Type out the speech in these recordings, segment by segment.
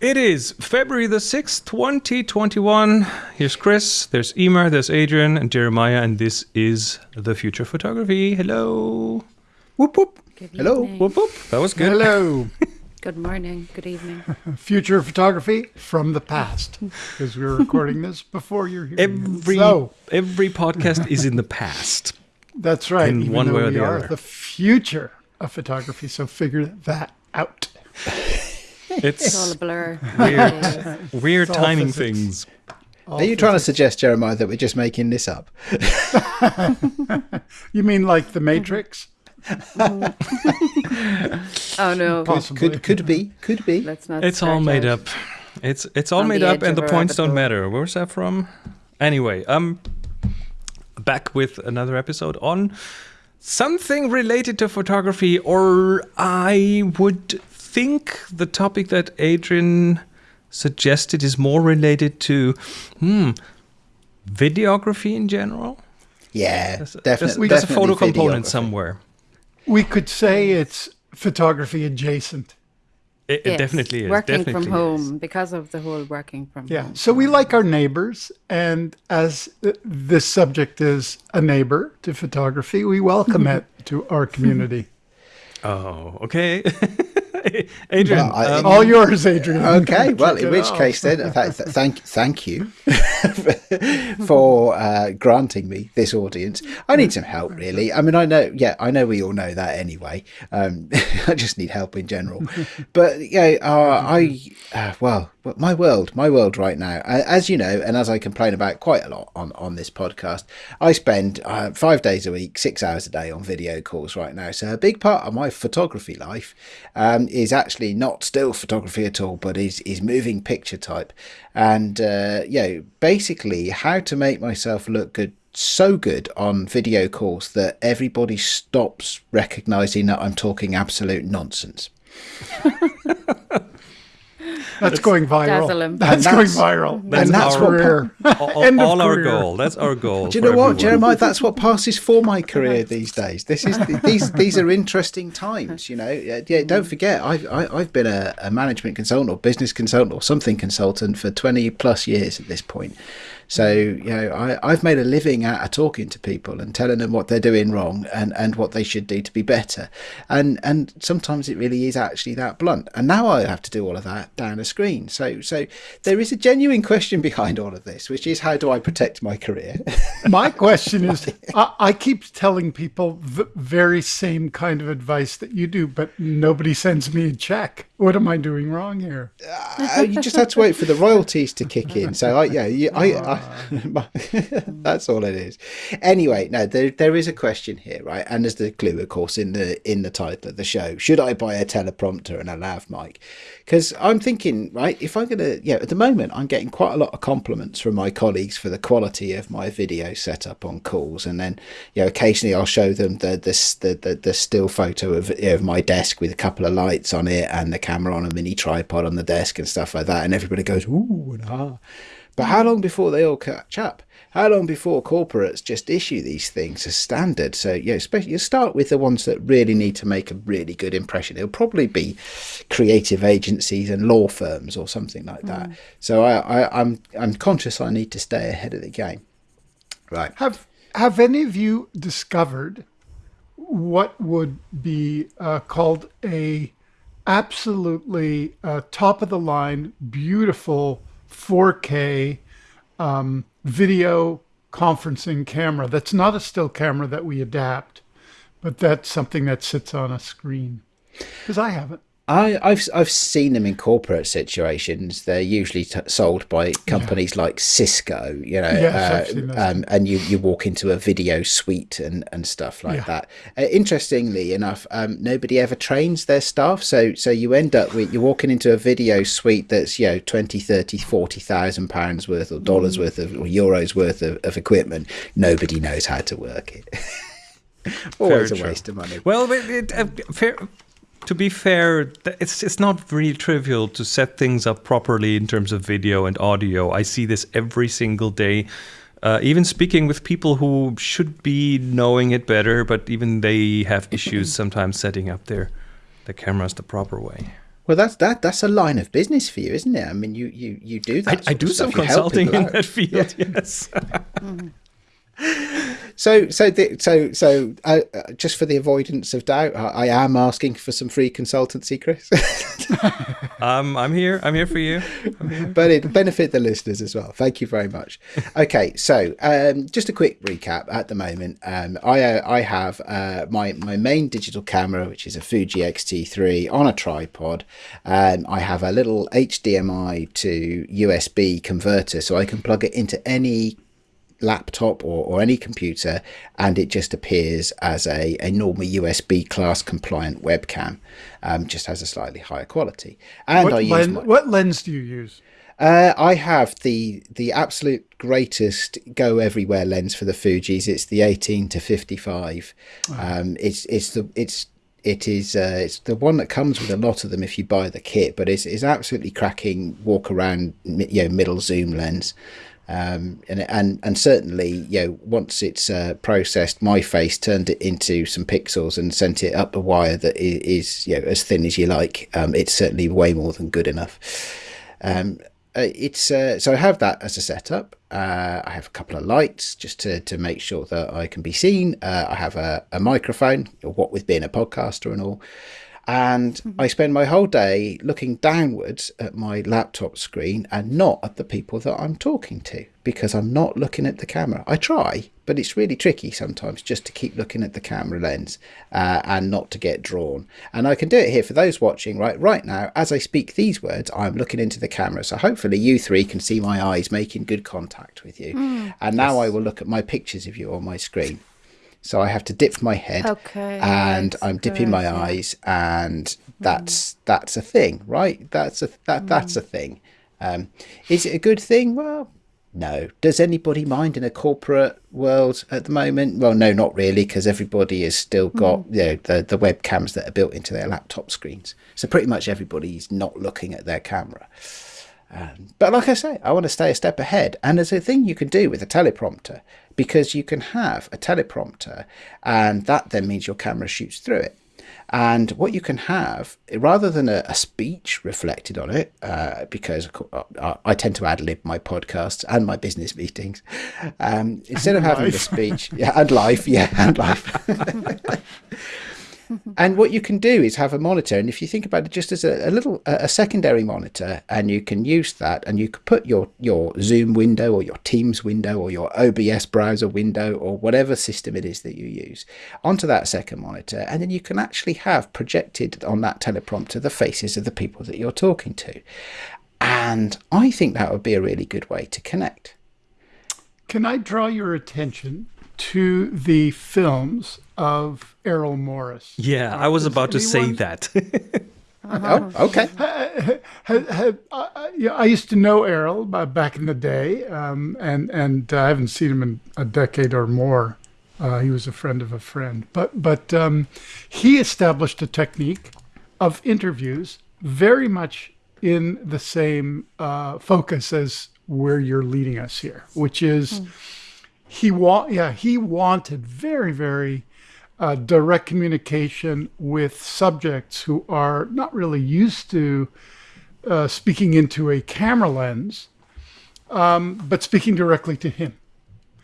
It is February the 6th, 2021. Here's Chris, there's Emer, there's Adrian, and Jeremiah, and this is The Future Photography. Hello. Whoop whoop. Good Hello. evening. Whoop whoop. That was good. Hello. Good morning. Good evening. Future photography from the past. Because we're recording this before you're here. Every So, every podcast is in the past. that's right. in even one way or we the are other. the future of photography. So figure that out. It's all a blur. weird, weird timing physics. things. Are you trying to suggest, Jeremiah, that we're just making this up? You mean like the Matrix? oh no. Possibly. Could could be, could be. Let's not. It's all made out. up. It's it's all On made up, and the points rabbit don't matter. Where's that from? Anyway, um, back with another episode on something related to photography, or I would think the topic that Adrian suggested is more related to hmm videography in general. Yeah, There's, definitely. there's, there's a photo component somewhere. We could say it's photography adjacent. It, it Yes, definitely is. Working definitely from is. home because of the whole working from Yeah. home. So we like our neighbors. And as this subject is a neighbor to photography, we welcome it to our community. Oh, okay. Adrian, Well, I- um, All yours, Adrian. Okay, well, in which off. case then, th- th- thank thank you for uh, granting me this audience. I need some help, really. I mean, I know, yeah, I know we all know that anyway. Um, I just need help in general. But yeah, uh, I uh, well, but my world, my world right now, as you know, and as I complain about quite a lot on on this podcast, I spend uh, five days a week, six hours a day on video calls right now. So a big part of my photography life um, is actually not still photography at all, but is is moving picture type, and uh, you know, basically how to make myself look good. So good on video calls that everybody stops recognizing that I'm talking absolute nonsense. That's going viral. Dazzle 'em. That's, And going that's- viral. and that's our what- career. all, End of all our goal. That's our goal. Do you know what, everyone. Jeremiah? That's what passes for my career these days. This is these these are interesting times. You know, yeah. yeah, Don't mm. forget, I've I, I've been a, a management consultant or business consultant or something consultant for twenty plus years at this point. So you know, I, I've made a living out of talking to people and telling them what they're doing wrong and, and what they should do to be better. And and sometimes it really is actually that blunt. And now I have to do all of that down a screen. So so there is a genuine question behind all of this, which is how do I protect my career? My question is I, I keep telling people the very same kind of advice that you do, but nobody sends me a check. What am I doing wrong here? Uh, you just have to wait for the royalties to kick in. So I, yeah, you, I, I, that's all it is. Anyway, no, there there is a question here, right? And there's the clue, of course, in the in the title of the show. Should I buy a teleprompter and a lav mic? Because I'm thinking, right, if I'm gonna, yeah, at the moment I'm getting quite a lot of compliments from my colleagues for the quality of my video setup on calls, and then you know occasionally I'll show them the the the, the, the still photo of, you know, of my desk with a couple of lights on it and the camera on a mini tripod on the desk and stuff like that, and everybody goes ooh and ah. But how long before they all catch up? How long before corporates just issue these things as standard? So, you know, especially you start with the ones that really need to make a really good impression. It'll probably be creative agencies and law firms or something like that. So, I, I, I'm I'm conscious I need to stay ahead of the game. Right. Have Have any of you discovered what would be uh, called a absolutely uh, top of the line, beautiful 4K um, video conferencing camera? That's not a still camera that we adapt, but that's something that sits on a screen. Because I haven't. I, I've I've seen them in corporate situations. They're usually t- sold by companies like Cisco, you know, Yes, uh, um, and you, you walk into a video suite and, and stuff like Yeah. that. Uh, interestingly enough, um, nobody ever trains their staff, so so you end up with you're walking into a video suite that's you know 20, 30, 40,000 pounds worth or dollars worth of or euros worth of, of equipment. Nobody knows how to work it. Always a true. waste of money. Well, but it, uh, fair, to be fair, it's it's not really trivial to set things up properly in terms of video and audio. I see this every single day. Uh, even speaking with people who should be knowing it better, but even they have issues sometimes setting up their the cameras the proper way. Well, that's that. That's a line of business for you, isn't it? I mean, you you you do that. I sort do some. Consulting in that field. Yes. So so the, so so uh, uh, just for the avoidance of doubt, I, I am asking for some free consultancy, Chris. um, I'm here. I'm here for you. but it benefit the listeners as well. Thank you very much. Okay, so um, just a quick recap. At the moment, um, I uh, I have uh, my my main digital camera, which is a Fuji X-T3 on a tripod. Um, I have a little HDMI to USB converter, so I can plug it into any laptop or, or any computer and it just appears as a, a normal USB class compliant webcam um, just has a slightly higher quality and What, I use len- my, what lens do you use? uh, I have the the absolute greatest go everywhere lens for the Fuji's. It's the 18 to 55. Um, it's it's the it's it is uh, it's the one that comes with a lot of them if you buy the kit, but it's, it's absolutely cracking walk around you know middle zoom lens. Um, and and and certainly, you know, once it's uh, processed, my face turned it into some pixels and sent it up a wire that is, you know, as thin as you like. Um, it's certainly way more than good enough. Um, uh, it's uh, so I have that as a setup. Uh, I have a couple of lights just to, to make sure that I can be seen. Uh, I have a, a microphone, what with being a podcaster and all. And I spend my whole day looking downwards at my laptop screen and not at the people that I'm talking to because I'm not looking at the camera. I try, but it's really tricky sometimes just to keep looking at the camera lens uh, and not to get drawn. And I can do it here for those watching right right now. As I speak these words, I'm looking into the camera. So hopefully you three can see my eyes making good contact with you. And now I will look at my pictures of you on my screen. So I have to dip my head Okay, and I'm dipping my eyes and that's that's a thing, right? That's a that that's a thing. Um, is it a good thing? Well, no. Does anybody mind in a corporate world at the moment? Well, no, not really, because everybody has still got you know the the webcams that are built into their laptop screens. So pretty much everybody's not looking at their camera. Um, but like I say, I want to stay a step ahead. And there's a thing you can do with a teleprompter because you can have a teleprompter, and that then means your camera shoots through it. And what you can have, rather than a, a speech reflected on it, uh, because I, I tend to ad lib my podcasts and my business meetings, um, instead of having a speech, yeah, and life, yeah, and life. and what you can do is have a monitor and if you think about it just as a, a little a, a secondary monitor and you can use that and you could put your your zoom window or your teams window or your obs browser window or whatever system it is that you use onto that second monitor and then you can actually have projected on that teleprompter the faces of the people that you're talking to. And i think that would be a really good way to connect. Can I draw your attention to the films of Errol Morris? Yeah, I was Does about to say anyone- that. oh okay Had, had, uh, uh, I used to know Errol uh, back in the day, um, and and uh, I haven't seen him in a decade or more. Uh, he was a friend of a friend, but but um, he established a technique of interviews very much in the same uh, focus as where you're leading us here, which is he wa- yeah he wanted very very uh, direct communication with subjects who are not really used to uh, speaking into a camera lens, um, but speaking directly to him.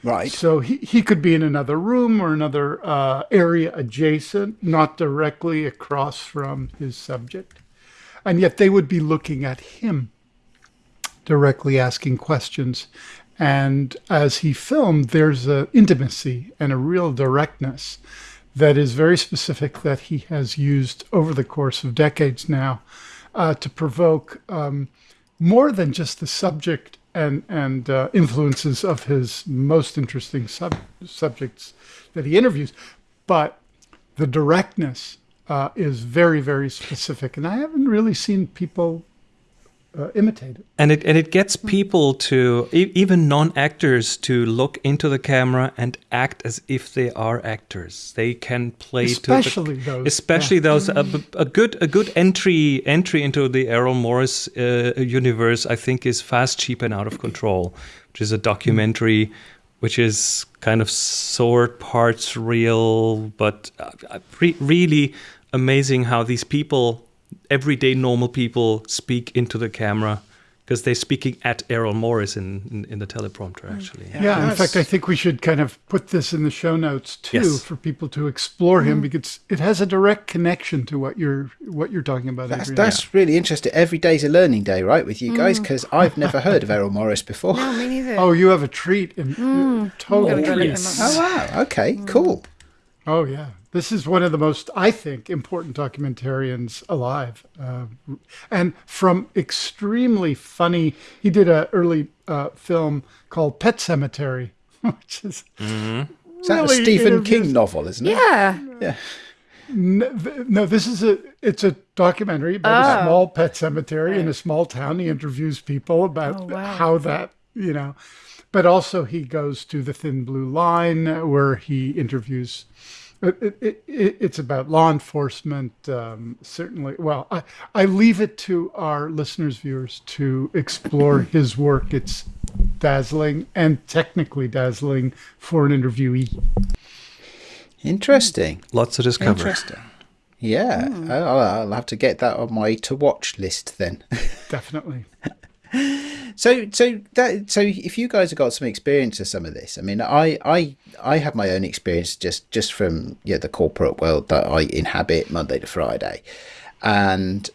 right So he, he could be in another room or another uh, area adjacent, not directly across from his subject. And yet they would be looking at him, directly asking questions. And as he filmed, there's an intimacy and a real directness that is very specific that he has used over the course of decades now uh, to provoke um, more than just the subject and and uh, influences of his most interesting sub- subjects that he interviews, but the directness uh, is very very specific, and I haven't really seen people uh, imitate it. and it and it gets people to e- even non-actors to look into the camera and act as if they are actors. They can play Especially to the, those, especially those a, a good a good entry entry into the Errol Morris uh, universe. I think is Fast, Cheap, and Out of Control, which is a documentary. Which is kind of sword parts real, but uh, uh, re- really amazing how these people everyday normal people speak into the camera because they're speaking at Errol Morris in, in, in the teleprompter, mm. actually. Yeah, in fact, I think we should kind of put this in the show notes too Yes. for people to explore him mm. because it has a direct connection to what you're what you're talking about. That's, Adrian. that's really interesting. Every day's a learning day, right, with you mm. guys? Because I've never heard of Errol Morris before. No, me neither. Oh, you have a treat in total Gotta treat. him. Oh, wow. Okay, cool. Oh yeah, this is one of the most, I think, important documentarians alive, uh, and from extremely funny. He did an early uh, film called Pet Cemetery, which is Is that really a Stephen King novel, isn't it? yeah. N- th- No, this is a it's a documentary about a Oh. small pet cemetery in a small town. He interviews people about Oh, wow. how that you know, but also he goes to the Thin Blue Line uh, where he interviews. It, it, it, it- it's about law enforcement. Um, certainly, well, I, I leave it to our listeners, viewers, to explore his work. It's dazzling and technically dazzling for an interviewee. Interesting. Lots to discover. Interesting. Yeah, I'll, I'll have to get that on my to watch list then. Definitely. So, so that so if you guys have got some experience of some of this, I mean, I I I have my own experience just just from yeah the corporate world that I inhabit Monday to Friday, and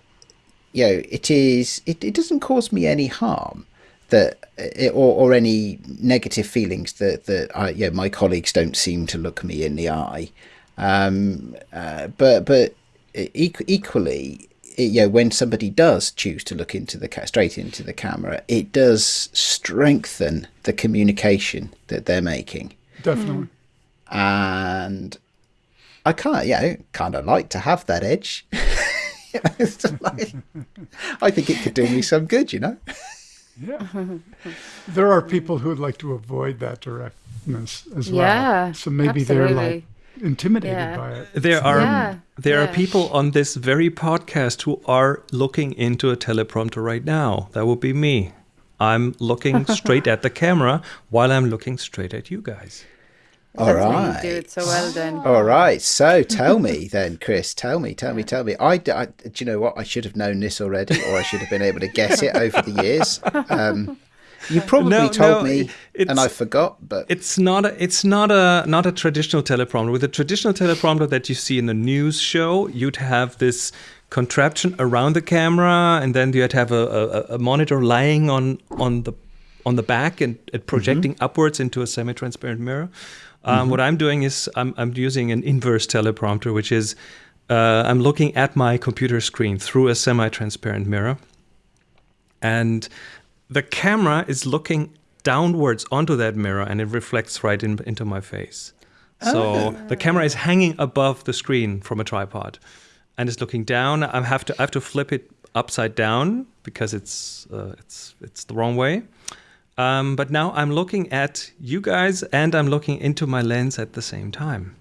you know it is it, it doesn't cause me any harm that it, or or any negative feelings that that I yeah my colleagues don't seem to look me in the eye, um, uh, but but e- equally it, you know, when somebody does choose to look into the ca- straight into the camera, it does strengthen the communication that they're making, Definitely. and I kind of yeah, kind of like to have that edge. You know, like- I think it could do me some good, you know. Yeah. there are people who would like to avoid that directness as well. Yeah, So maybe they're like absolutely. Intimidated Yeah. by it. There are Yeah, there are people on this very podcast who are looking into a teleprompter right now. That would be me. I'm looking straight at the camera while I'm looking straight at you guys. All That's right. You do it so well then. All right. So tell me then, Chris. Tell me, tell me, tell me. I do you know what? I should have known this already, or I should have been able to guess it over the years. Um, you probably No, told no, me, it's- and I forgot. But It's not a, it's not a not a traditional teleprompter. With a traditional teleprompter that you see in a news show, you'd have this contraption around the camera, and then you'd have a, a, a monitor lying on on the on the back and, and projecting upwards into a semi-transparent mirror. Um, What I'm doing is I'm, I'm using an inverse teleprompter, which is uh, I'm looking at my computer screen through a semi-transparent mirror and the camera is looking downwards onto that mirror and it reflects right in, into my face. So the camera is hanging above the screen from a tripod and it's looking down. I have to i have to flip it upside down because it's uh, it's it's the wrong way. Um, but now i'm looking at you guys and i'm looking into my lens at the same time.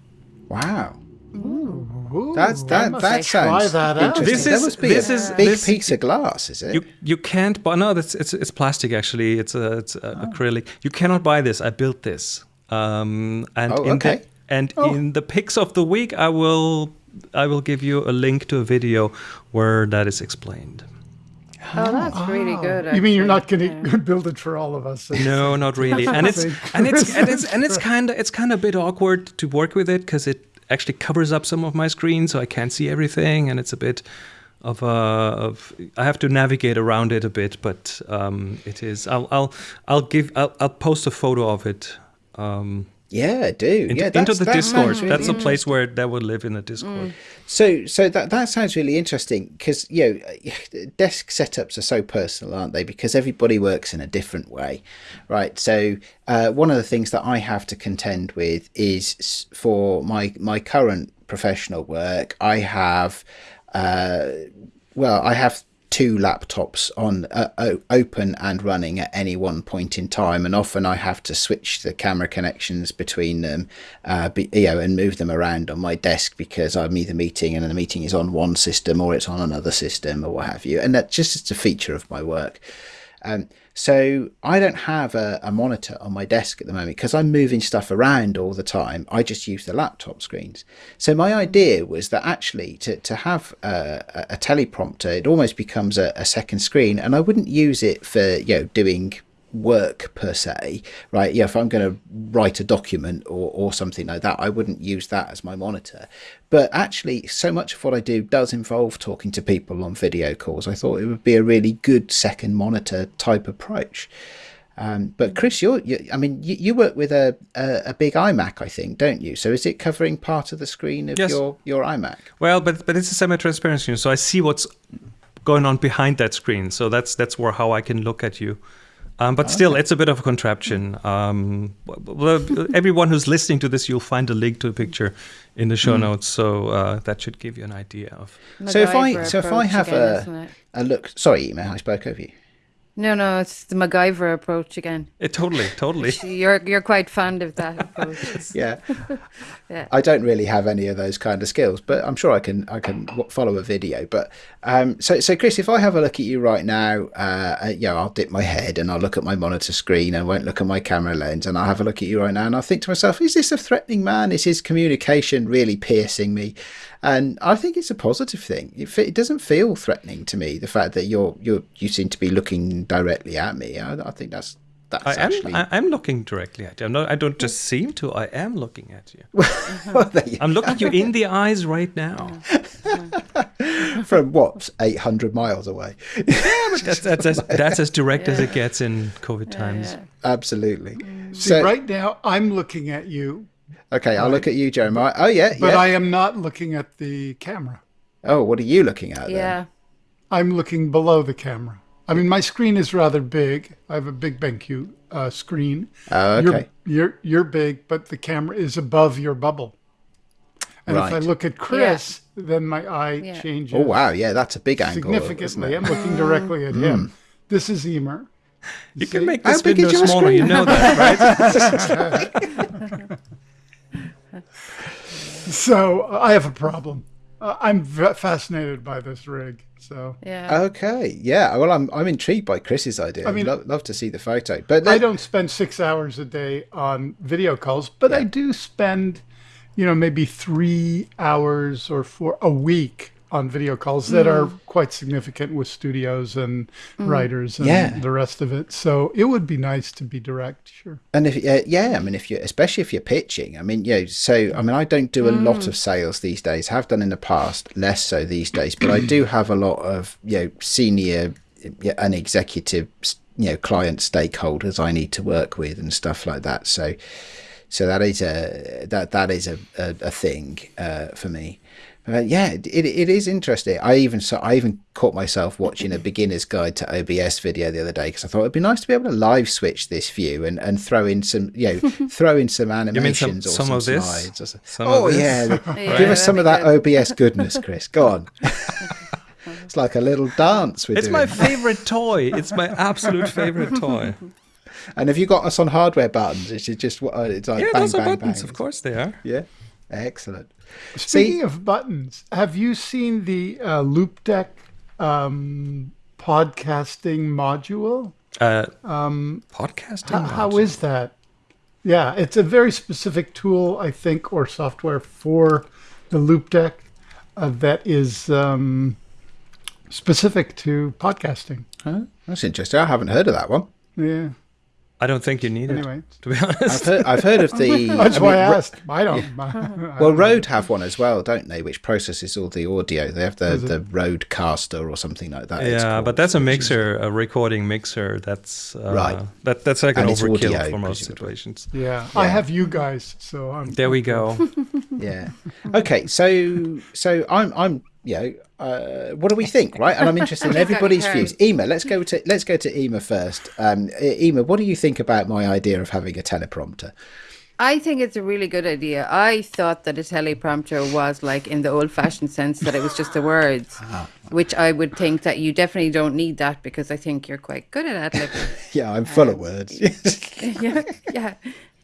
Wow, Ooh, that's that. must That sounds try that out. interesting. This That is- must be this a is- big this- piece of glass, is it? You you can't buy no that's it's it's plastic actually it's a it's a acrylic you cannot buy this I built this um and Oh, in okay. the, and in the picks of the week I will I will give you a link to a video where that is explained Oh, that's really good. You mean you're not going to build it for all of us? no not really and it's and it's and it's and it's kind of it's kind of a bit awkward to work with it because it actually covers up some of my screen so I can't see everything and it's a bit of a of I have to navigate around it a bit but um it is I'll I'll I'll give I'll, I'll post a photo of it um yeah, do into, yeah, into the that Discord. really That's a place where that would live in the Discord. So, so that that sounds really interesting because you know, desk setups are so personal, aren't they? Because everybody works in a different way, right? So, uh, one of the things that I have to contend with is for my my current professional work, I have, uh, well, I have two laptops on uh, open and running at any one point in time and often i have to switch the camera connections between them uh, be, you know and move them around on my desk because i'm either meeting and the meeting is on one system or it's on another system or what have you. And that's just a feature of my work Um, so I don't have a, a monitor on my desk at the moment because I'm moving stuff around all the time. I just use the laptop screens. So my idea was that actually to, to have a, a, teleprompter, it almost becomes a, a second screen, and I wouldn't use it for you know doing work per se, right? Yeah, if I'm going to write a document or, or something like that, I wouldn't use that as my monitor. But actually, so much of what I do does involve talking to people on video calls. I thought it would be a really good second monitor type approach. Um, but Chris, you're, you, I mean, you, you work with a, a, a big iMac, I think, don't you? So is it covering part of the screen of Yes. your, your iMac? Well, but but it's a semi-transparent screen, so I see what's going on behind that screen. So that's that's where how I can look at you. Um, but still, it's a bit of a contraption. Um, everyone who's listening to this, you'll find a link to a picture in the show notes, so uh, that should give you an idea of. So if I so if I have again, a, a look, sorry, Emer, I spoke over you. No, no, it's the MacGyver approach again. It totally, totally. You're you're quite fond of that approach. Yeah. Yeah. I don't really have any of those kind of skills, but I'm sure I can I can follow a video. But um, so so Chris, if I have a look at you right now, uh, uh, yeah, I'll dip my head and I'll look at my monitor screen and won't look at my camera lens, and I'll have a look at you right now, and I'll think to myself, is this a threatening man? Is his communication really piercing me? And I think it's a positive thing. It, it doesn't feel threatening to me. The fact that you're you you seem to be looking directly at me, I, I think that's that's I am. actually. I, I'm looking directly at you. I'm not. I don't just seem to. I am looking at you. well, you I'm looking you in the eyes right now. from what 800 miles away That's that's as, that's as direct as it gets in COVID times. yeah. absolutely mm. See, so right now I'm looking at you, okay i'll look at you jeremiah oh yeah but yeah I am not looking at the camera. oh what are you looking at then? Yeah. I'm looking below the camera. I mean, my screen is rather big. I have a big BenQ uh, screen. oh You're, okay you're you're big, but the camera is above your bubble. And if I look at Chris, then my eye Yeah. changes oh wow yeah that's a big angle isn't significantly. it? I'm looking directly at him. This is Emer. You can make How this big is window your smaller. You know that, right? So uh, I have a problem. Uh, I'm v- fascinated by this rig. So Yeah. okay yeah well i'm i'm intrigued by chris's idea i mean- mean love, love to see the photo but I don't spend six hours a day on video calls, but I do spend, you know, maybe three hours or four a week on video calls that are quite significant with studios and writers and Yeah. the rest of it. So it would be nice to be direct, sure. And if uh, yeah, I mean, if you especially if you're pitching, I mean, yeah. so I mean, I don't do a lot of sales these days. Have done in the past, less so these days. But I do have a lot of you know senior and executive you know client stakeholders I need to work with and stuff like that. So so that is a that that is a a, a thing uh, for me. Uh, yeah, it, it is interesting. I even so I even caught myself watching a beginner's guide to OBS video the other day because I thought it'd be nice to be able to live switch this view and, and throw in some you know throw in some mean some- animations or some some, of this? slides. Or some, oh this? yeah, Yeah, give us some of that that'd OBS goodness, Chris. Go on. it's like a little dance we're It's doing. my favorite toy. It's my absolute favorite toy. and have you got us on hardware buttons? It's just uh, it's like Yeah, bang, those are bang, buttons. bang. Of course they are. Yeah, excellent. Speaking See- of buttons, have you seen the uh, Loupedeck um, podcasting module? Uh, podcasting. How, how is that? Yeah, it's a very specific tool, I think, or software for the Loupedeck uh, that is um, specific to podcasting. Huh? That's interesting. I haven't heard of that one. Yeah. I don't think you need it. Anyway, To be I've honest. heard, I've heard of the. that's I why mean, I Ro- asked. I don't. Well, Rode have one as well, don't they? Which processes all the audio. They have the, Is it? the Rodecaster or something like that. Yeah, called, but that's a which is- mixer, a recording mixer. That's uh, Right. That that's like an And it's overkill audio, for most presumably. situations. yeah, I have you guys, so I'm. There we go. Yeah. Okay. So so I'm I'm you know uh, what do we think, right? And I'm interested in everybody's views. Emer, let's go to let's go to Emer first. Um, Emer, what do you think about my idea of having a teleprompter? I think it's a really good idea. I thought that a teleprompter was like in the old fashioned sense that it was just the words, Ah. which I would think that you definitely don't need that because I think you're quite good at libbing. Yeah, I'm full of words. yeah, yeah.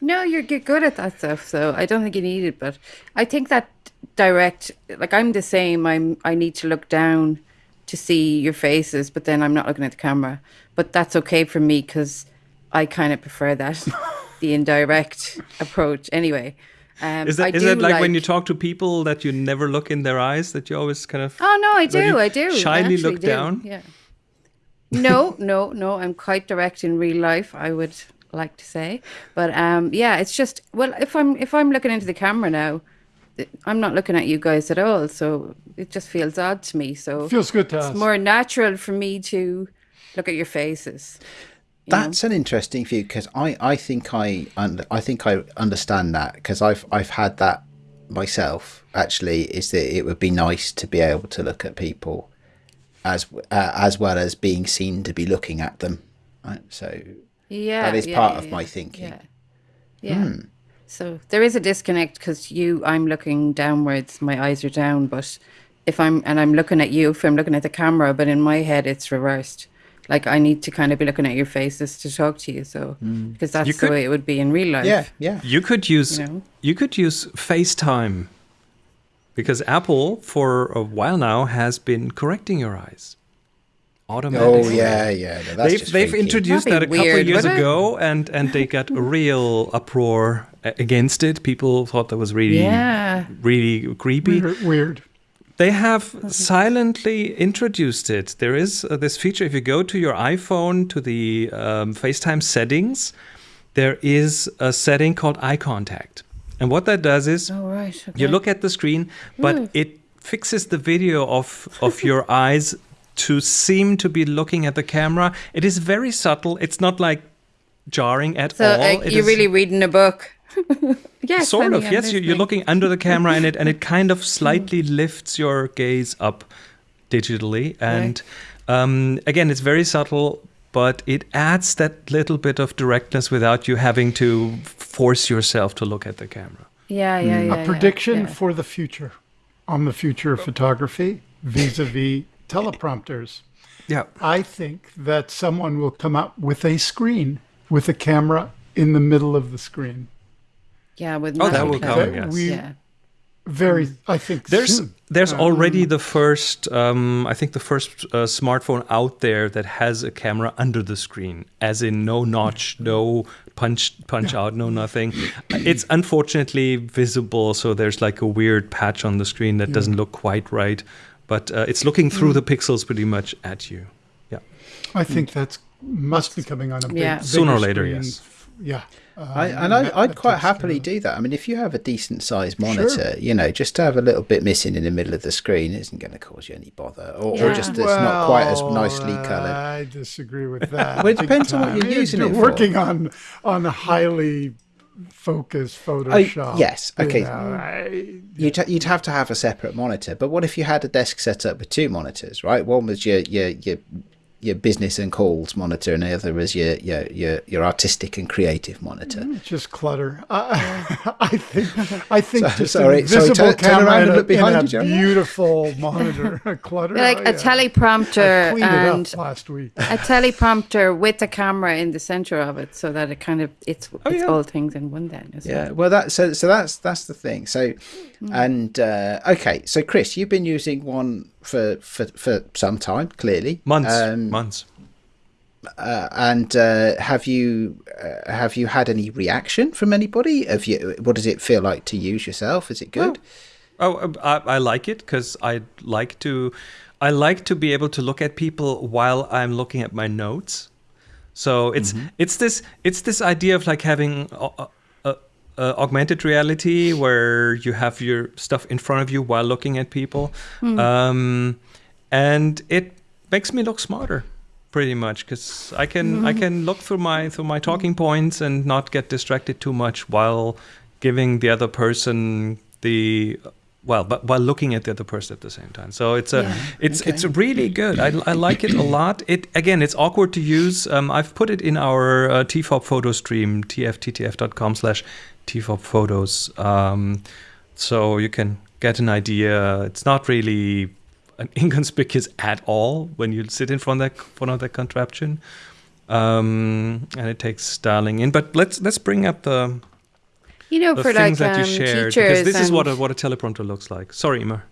No, you're g- good at that stuff, so I don't think you need it. But I think that direct, like I'm the same. I'm. I need to look down to see your faces, but then I'm not looking at the camera. But that's okay for me because I kind of prefer that, the indirect approach. Anyway, um, Is that I is that like, when you talk to people that you never look in their eyes? That you always kind of Oh no, I do, I do. Shyly actually look do, down? Yeah. No, no, no. I'm quite direct in real life. I would like to say, but um, yeah, it's just well, if I'm if I'm looking into the camera now, I'm not looking at you guys at all, so it just feels odd to me. So Feels good to it's us. more natural for me to look at your faces. you know? That's an interesting view because I, I think I und- I think I understand that because I've I've had that myself actually is that it would be nice to be able to look at people as uh, as well as being seen to be looking at them right? so Yeah, That is yeah, part yeah, of my thinking. Yeah, yeah. So there is a disconnect because you, I'm looking downwards, my eyes are down, but if I'm and I'm looking at you, if I'm looking at the camera, but in my head it's reversed. Like I need to kind of be looking at your faces to talk to you, so mm. because that's You the could- way it would be in real life. yeah yeah You could use You know? you could use FaceTime because Apple for a while now has been correcting your eyes oh automatically. yeah yeah no, that's they've just they've freaky. introduced that That'd a be couple of weird, years ago, and and they got a real uproar against it. People thought that was really Yeah. really creepy. Weird. weird. They have silently introduced it. There is uh, this feature. If you go to your iPhone to the um, FaceTime settings, there is a setting called eye contact, and what that does is Oh right. Okay. you look at the screen, but it fixes the video of of your eyes to seem to be looking at the camera. It is very subtle. It's not like jarring at so all. uh, you're is really reading a book. yes, sort honey, of I'm yes. You, you're looking under the camera, and it and it kind of slightly lifts your gaze up digitally. And um, again, it's very subtle. But it adds that little bit of directness without you having to force yourself to look at the camera. Yeah, yeah, yeah. a yeah, prediction yeah. for the future on the future of photography vis-a-vis teleprompters. Yeah. I think that someone will come up with a screen with a camera in the middle of the screen. Yeah, with Oh, that will camera. come, yes. We Yeah. very, I think There's soon. there's already the first um, I think the first uh, smartphone out there that has a camera under the screen, as in no notch, no punch punch out, no nothing. It's unfortunately visible, so there's like a weird patch on the screen that doesn't look quite right, but uh, it's looking through the pixels pretty much at you. Yeah, I think that's must be coming on a big, Yeah. bigger Sooner or later, screen. yes. Yeah. Uh, I, and I, I'd quite happily care do that. I mean, if you have a decent sized monitor, you know, just to have a little bit missing in the middle of the screen isn't going to cause you any bother, or, or just of it's it. not quite as nicely coloured. I disagree with that. Well, it big depends on what you're using You're it for. working on on a highly focused Photoshop. Oh, yes, you okay. know, mm. I- You'd, you'd have to have a separate monitor. But what if you had a desk set up with two monitors, right? One was your your your your business and calls monitor, and the other was your your your, your artistic and creative monitor. It's just clutter. I, I think. I think So- just sorry, an sorry, turn- turn camera around and and a, look behind in a you, Joe. beautiful monitor. clutter. Like oh, a teleprompter I cleaned it and up last week. a teleprompter with a camera in the center of it, so that it kind of it's it's yeah. all things in one. Then, Yeah, it? well, that so so that's that's the thing. So, and uh, okay, so Chris, you've been using one for for for some time, clearly months, Um, months. uh, and uh, have you uh, have you had any reaction from anybody? Have you? What does it feel like to use yourself? Is it good? Oh, I, I like it because I like to, I like to be able to look at people while I'm looking at my notes. So it's it's this it's this idea of like having uh, augmented reality where you have your stuff in front of you while looking at people, um, and it makes me look smarter pretty much because I can I can look through my through my talking points and not get distracted too much while giving the other person the well but while looking at the other person at the same time. So it's a Yeah. it's Okay. it's really good. I, I like it a lot. It again it's awkward to use. Um, I've put it in our uh, tfob photo stream tfttf.com slash tfob photos. Um, so you can get an idea. It's not really an inconspicuous at all when you sit in front of that, front of that contraption. Um, and it takes dialing in. But let's let's bring up the You know, the for things like that you um, shared because this is what a, what a teleprompter looks like. Sorry, Emer.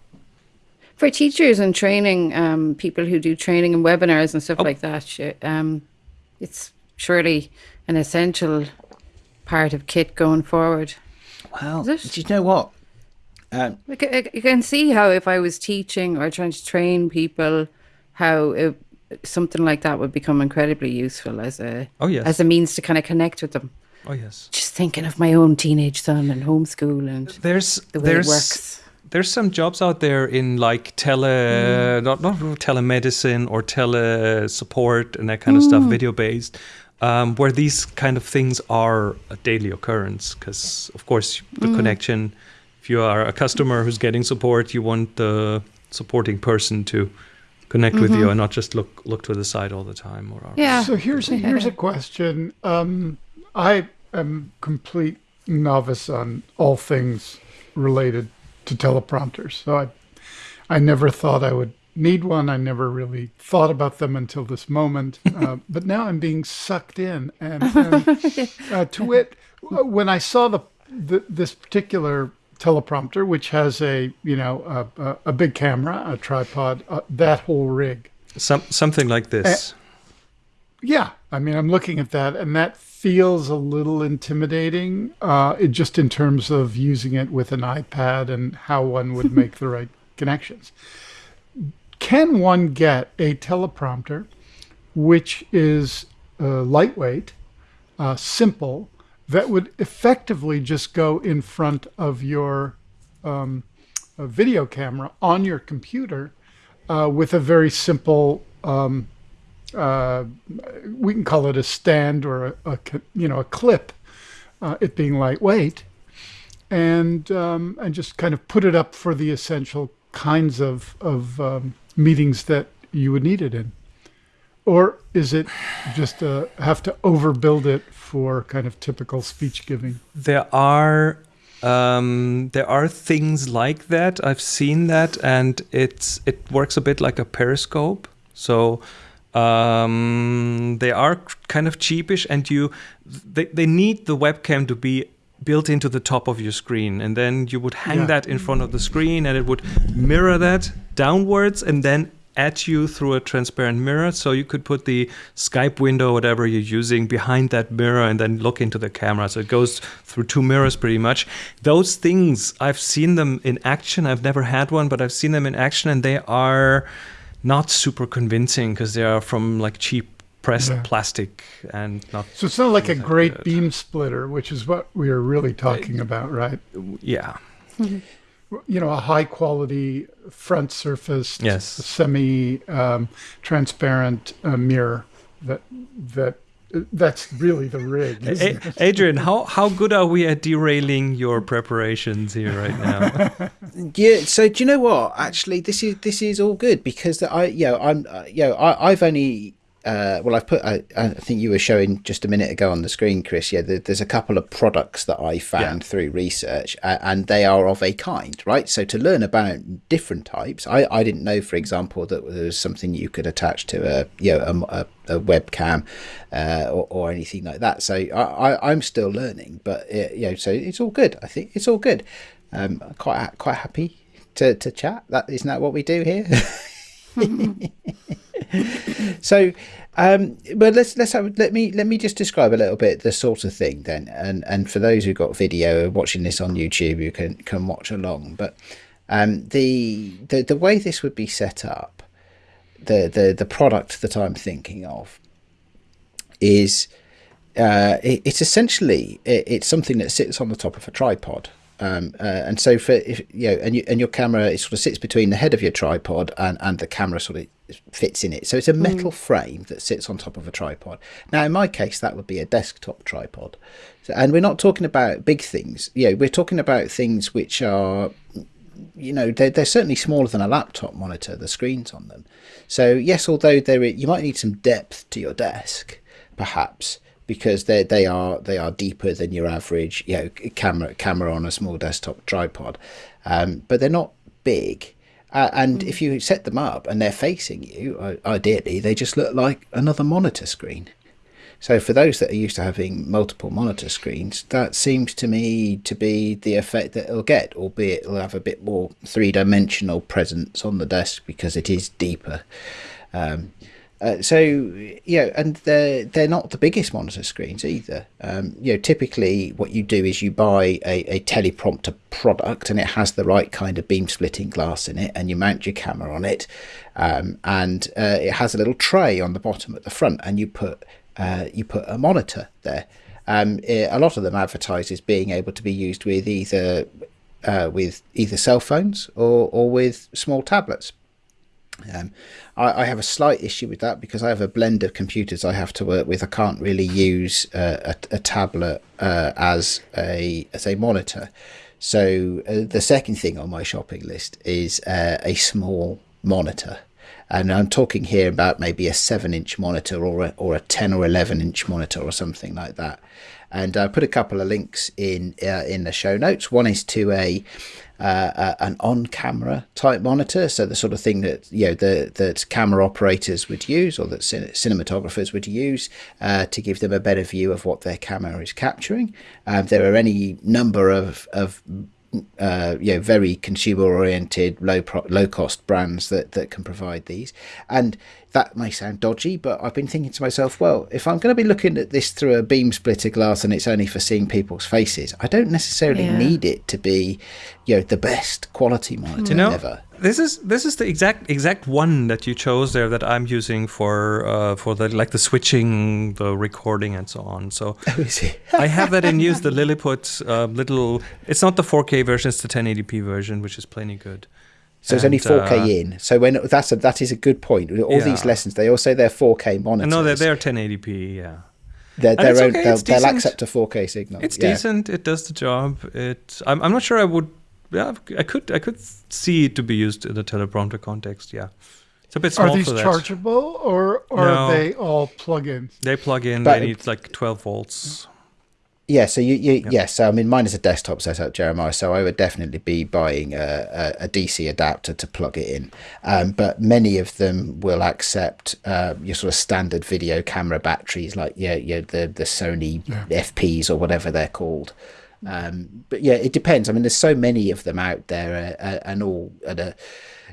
For teachers and training, um, people who do training and webinars and stuff like that, um, it's surely an essential part of kit going forward. Well, it? do you know what? Um, You can see how if I was teaching or trying to train people, how it, something like that would become incredibly useful as a Oh, yes. as a means to kind of connect with them. Oh yes. Just thinking of my own teenage son and homeschool and There's the way there's it works. there's some jobs out there in like tele not not telemedicine or tele support and that kind of stuff video based um, where these kind of things are a daily occurrence because of course the connection if you are a customer who's getting support you want the supporting person to connect with you and not just look look to the side all the time or Yeah. So here's a, here's a question. Um, I am complete novice on all things related to teleprompters. So I, I never thought I would need one. I never really thought about them until this moment. Uh, but now I'm being sucked in, and, and uh, to wit, when I saw the, the this particular teleprompter, which has a you know a, a, a big camera, a tripod, uh, that whole rig. some something like this Yeah, I mean, I'm looking at that, and that feels a little intimidating. Uh, it just in terms of using it with an iPad and how one would make the right connections. Can one get a teleprompter, which is uh, lightweight, uh, simple, that would effectively just go in front of your um, video camera on your computer uh, with a very simple um, uh, we can call it a stand or a, a you know a clip, uh, it being lightweight, and um, and just kind of put it up for the essential kinds of of um, meetings that you would need it in, or is it just uh, have to overbuild it for kind of typical speech giving? there are um, there are things like that. I've seen that, and it's it works a bit like a periscope. So um, they are kind of cheapish, and you they, they need the webcam to be built into the top of your screen, and then you would hang Yeah. that in front of the screen, and it would mirror that downwards, and then at you through a transparent mirror. So you could put the Skype window, whatever you're using, behind that mirror and then look into the camera. So it goes through two mirrors pretty much. Those things, I've seen them in action. I've never had one, but I've seen them in action and they are not super convincing because they are from like cheap pressed Yeah. plastic and not, So it's not like a great good. beam splitter, which is what we are really talking about, right? yeah. you know, a high quality front surface, Yes. semi um, transparent uh, mirror. That that that's really the rig. isn't A- Adrian, how, how good are we at derailing your preparations here right now? Yeah. So do you know what? Actually, this is this is all good because I, you know, I'm, uh, you know, I, I've only, uh, well, I've put, I, I think you were showing just a minute ago on the screen, Chris. Yeah, there, there's a couple of products that I found Yeah. through research, uh, and they are of a kind, right? So to learn about different types, I, I didn't know, for example, that there was something you could attach to a, you know, a, a, a webcam, uh, or, or anything like that. So I, I, I'm still learning, but uh, you know, so it's all good. I think it's all good. Um, quite quite happy to, to chat. That isn't that what we do here. so, um, but let's let's have, let me let me just describe a little bit the sort of thing then, and and for those who've got video watching this on YouTube, you can can watch along. But um, the the the way this would be set up, the the the product that I'm thinking of is uh, it, it's essentially it, it's something that sits on the top of a tripod. Um, uh, and so for if you know, and you, and your camera it sort of sits between the head of your tripod and, and the camera sort of fits in it. So it's a metal frame that sits on top of a tripod. Now, in my case, that would be a desktop tripod. So, and we're not talking about big things. You know, we're talking about things which are you know they're, they're certainly smaller than a laptop monitor the screens on them so yes although there you might need some depth to your desk perhaps because they they are they are deeper than your average you know camera camera on a small desktop tripod. Um, but they're not big. Uh, and if you set them up and they're facing you ideally they just look like another monitor screen. So for those that are used to having multiple monitor screens, that seems to me to be the effect that it'll get, albeit it'll have a bit more three dimensional presence on the desk because it is deeper. Um, uh, so you know, and they're they're not the biggest monitor screens either. Um, you know, typically what you do is you buy a, a teleprompter product, and it has the right kind of beam splitting glass in it, and you mount your camera on it, um, and uh, it has a little tray on the bottom at the front, and you put uh, you put a monitor there. Um, it, a lot of them advertise as being able to be used with either uh, with either cell phones or or with small tablets. Um, I, I, have a slight issue with that because I have a blend of computers I have to work with. I can't really use uh, a, a, tablet uh, as a as a monitor. So uh, the second thing on my shopping list is uh, a small monitor, and I'm talking here about maybe a seven inch monitor or a, or a ten or eleven inch monitor or something like that. And I put a couple of links in uh, in the show notes. One is to a uh, uh, an on-camera type monitor, so the sort of thing that you know the that camera operators would use or that cin- cinematographers would use uh, to give them a better view of what their camera is capturing. Um, there are any number of of uh, you know, very consumer oriented, low pro- low cost brands that, that can provide these. And that may sound dodgy, but I've been thinking to myself, well, if I'm going to be looking at this through a beam splitter glass and it's only for seeing people's faces, I don't necessarily yeah. need it to be, you know, the best quality monitor you know, ever. This is this is the exact exact one that you chose there that I'm using for uh, for the like the switching, the recording, and so on. So I have that in use. The Lilliput uh, little. It's not the 4K version; it's the 1080p version, which is plenty good. So it's only 4K uh, in. So when that's a, that is a good point. All yeah. these lessons, they all say they're 4K monitors. No, they're, they're 1080p. Yeah. They're, they're own, okay, they'll, they'll, accept a 4K signal. It's yeah. decent. It does the job. It. I'm, I'm not sure I would. Yeah, I could. I could see it to be used in the teleprompter context. Yeah. It's a bit small Are these chargeable or, or no, are they all plug-in? They plug in. But, they need like 12 volts. Yeah, so you, you yep. yes, so I mean mine is a desktop setup, Jeremiah. So I would definitely be buying a, a, a DC adapter to plug it in. Um, but many of them will accept uh, your sort of standard video camera batteries, like yeah, yeah, the the Sony yeah. FPs or whatever they're called. Um, but yeah, it depends. I mean, there's so many of them out there, uh, uh and all at a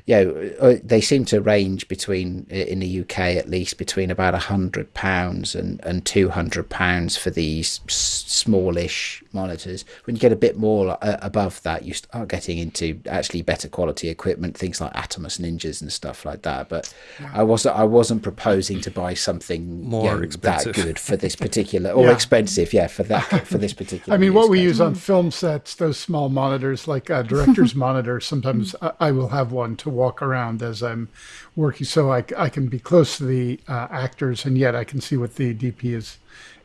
you know, uh, they seem to range between in the UK at least between about a hundred pounds and and two hundred pounds for these smallish monitors. When you get a bit more uh, above that, you start getting into actually better quality equipment, things like Atomos Ninjas and stuff like that. But I wasn't I wasn't proposing to buy something more you know, expensive. that good for this particular or yeah. expensive, yeah, for that for this particular. I mean, what we use on film sets, those small monitors, like a director's monitor. Sometimes I, I will have one to walk around as I'm working, so I, I can be close to the uh, actors, and yet I can see what the DP is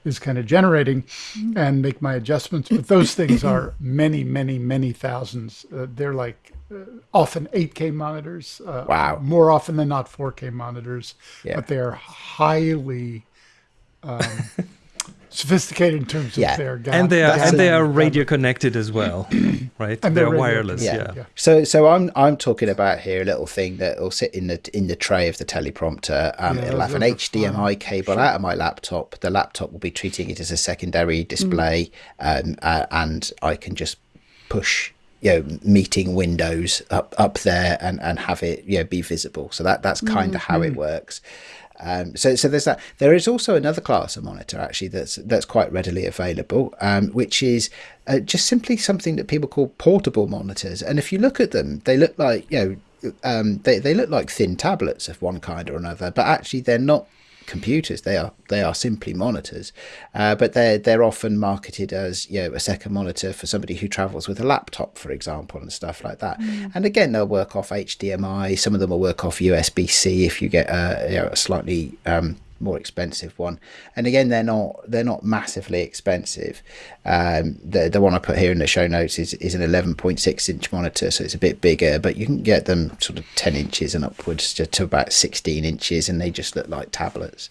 is kind of generating mm-hmm. and make my adjustments. But those things are many, many, many thousands. Uh, they're like uh, often 8K monitors. Uh, wow. More often than not 4K monitors. Yeah. But they're highly um, sophisticated in terms of yeah. their and they are and they are radio connected as well, right? And they're, they're wireless. Yeah. yeah. yeah. So so I'm I'm talking about here a little thing that will sit in the in the tray of the teleprompter. Um, it'll have an HDMI cable sure. out of my laptop. The laptop will be treating it as a secondary display, mm. um, uh, and I can just push you know meeting windows up up there and and have it you know be visible so that that's kind of mm-hmm. how it mm-hmm. works um, so, so there's that. There is also another class of monitor actually that's that's quite readily available, um, which is uh, just simply something that people call portable monitors. And if you look at them, they look like you know um, they they look like thin tablets of one kind or another, but actually they're not computers. They are they are simply monitors, uh, but they're they're often marketed as you know a second monitor for somebody who travels with a laptop, for example, and stuff like that. Mm. And again, they'll work off HDMI. Some of them will work off USB C if you get a, you know, a slightly um, more expensive one. And again, they're not they're not massively expensive. Um, the the one I put here in the show notes is is an 11.6 inch monitor, so it's a bit bigger, but you can get them sort of 10 inches and upwards to, to about 16 inches, and they just look like tablets.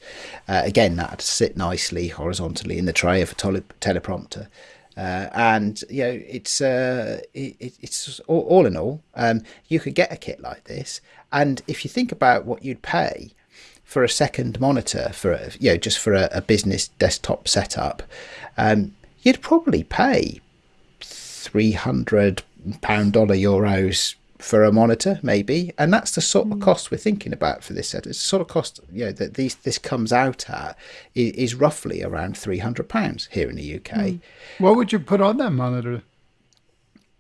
Uh, again, that to sit nicely horizontally in the tray of a tele- teleprompter. Uh, and you know it's uh, it, it's all, all, in all um, you could get a kit like this and if you think about what you'd pay for a second monitor for a, you know just for a, a business desktop setup, um, you'd probably pay three hundred pound dollar euros for a monitor, maybe, and that's the sort of cost we're thinking about for this set. It's the sort of cost you know that these this comes out at is, is roughly around three hundred pounds here in the UK. What would you put on that monitor?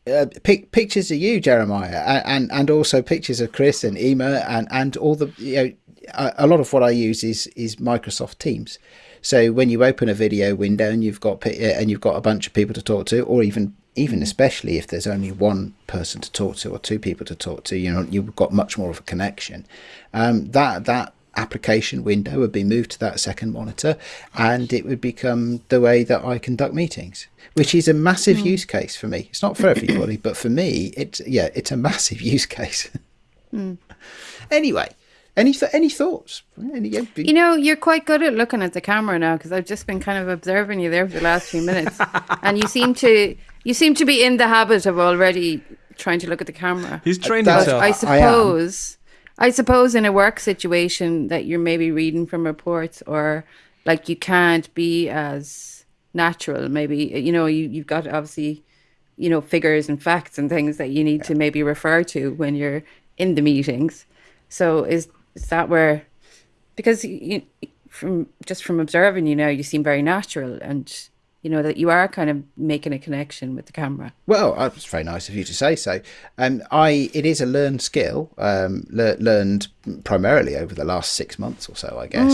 Uh, pic- pictures of you, Jeremiah, and, and and also pictures of Chris and Emer, and and all the you know a, lot of what I use is is Microsoft Teams. So when you open a video window and you've got eh, and you've got a bunch of people to talk to, or even even especially if there's only one person to talk to or two people to talk to, you know you've got much more of a connection. Um, that that application window would be moved to that second monitor, and it would become the way that I conduct meetings, which is a massive hmm. use case for me. It's not for everybody, but for me, it's yeah, it's a massive use case. Hmm. Anyway, any th- any thoughts? Any, You know, you're quite good at looking at the camera now because I've just been kind of observing you there for the last few minutes, and you seem to you seem to be in the habit of already trying to look at the camera. He's uh, trained That's- himself. I I suppose, I, suppose, in a work situation that you're maybe reading from reports or like you can't be as natural. Maybe uh, you know you you've got obviously you know figures and facts and things that you need to maybe refer to when you're in the meetings. So is is that where because you, from just from observing you know you seem very natural and you know that you are kind of making a connection with the camera. Well, uh, it's very nice of you to say so. Um, I it is a learned skill, um, le- learned primarily over the last six months or so, I guess.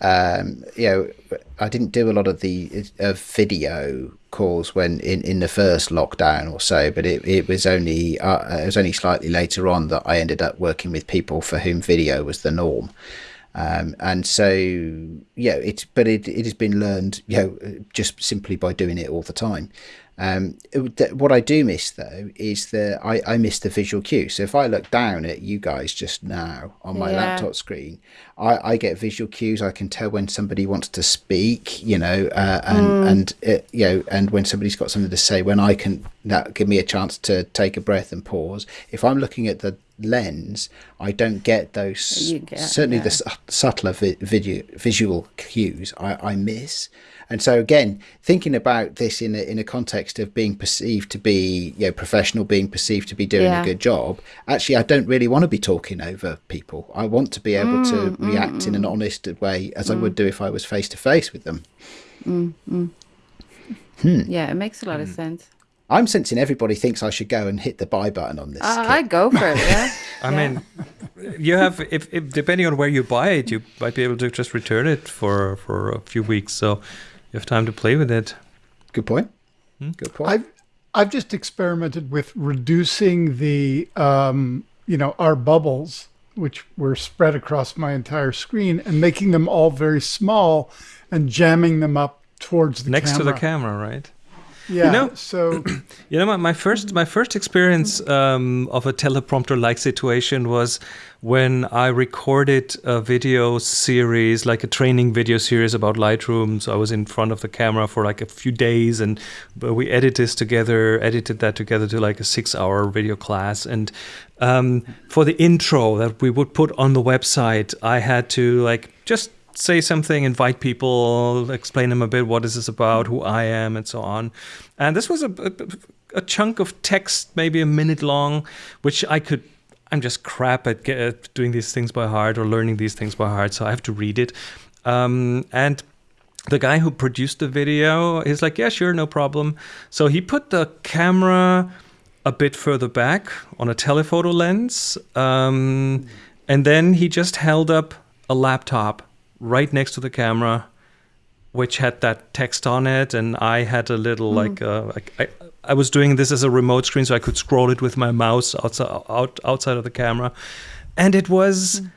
Um, you know, I didn't do a lot of the uh, video calls when in, in the first lockdown or so, but it, it was only uh, it was only slightly later on that I ended up working with people for whom video was the norm. Um, and so, yeah, it's but it, it has been learned, you know, just simply by doing it all the time. Um, it- what I do miss though is that I, I miss the visual cue. So if I look down at you guys just now on my Yeah. laptop screen, I, I get visual cues. I can tell when somebody wants to speak, you know, uh, and and uh, you know, and when somebody's got something to say. When I can that give me a chance to take a breath and pause. If I'm looking at the lens, I don't get those get- certainly the yeah. su- subtler vi- video, visual cues I, I miss. And so again, thinking about this in a, in a context of being perceived to be you know professional, being perceived to be doing Yeah. a good job, actually I don't really want to be talking over people. I want to be able Mm, to react in an honest way as I would do if I was face to face with them. Yeah, it makes a lot of Hmm. sense. I'm sensing everybody thinks I should go and hit the buy button on this. Uh. I'd go for it. Yeah. I Yeah. mean, you have if, if depending on where you buy it, you might be able to just return it for for a few weeks, so you have time to play with it. Good point. Hmm? Good point. I've I've just experimented with reducing the um, you know our bubbles, which were spread across my entire screen, and making them all very small, and jamming them up towards the Next camera. to the camera, right? Yeah. know- so You know, my, my first my first experience um, of a teleprompter like situation was when I recorded a video series, like a training video series about Lightroom. So I was in front of the camera for like a few days, and but we edited this together, edited that together to like a six-hour video class. And um, for the intro that we would put on the website, I had to like just say something, invite people, explain them a bit what is this about, who I am, and so on. And this was a, a, a chunk of text, maybe a minute long, which I could. I'm just crap at, get, at doing these things by heart or learning these things by heart, so I have to read it. Um, and the guy who produced the video is like, yeah, sure, no problem. So he put the camera a bit further back on a telephoto lens, um, and then he just held up a laptop right next to the camera, which had that text on it, and I had a little mm-hmm. like, uh, like I, I was doing this as a remote screen, so I could scroll it with my mouse outside out, outside of the camera, and it was mm.